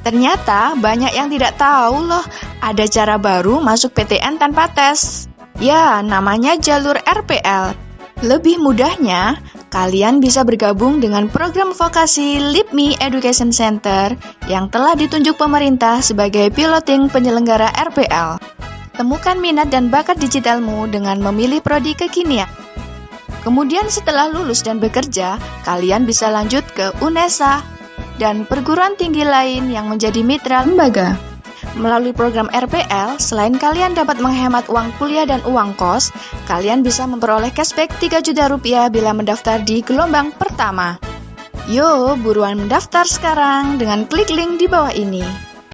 Ternyata banyak yang tidak tahu loh, ada cara baru masuk PTN tanpa tes. Ya, namanya jalur RPL. Lebih mudahnya, kalian bisa bergabung dengan program vokasi LIPMI Education Center yang telah ditunjuk pemerintah sebagai piloting penyelenggara RPL. Temukan minat dan bakat digitalmu dengan memilih prodi kekinian. Kemudian setelah lulus dan bekerja, kalian bisa lanjut ke UNESA dan perguruan tinggi lain yang menjadi mitra lembaga. Melalui program RPL, selain kalian dapat menghemat uang kuliah dan uang kos, kalian bisa memperoleh cashback 3 juta rupiah bila mendaftar di gelombang pertama. Yo, buruan mendaftar sekarang dengan klik link di bawah ini.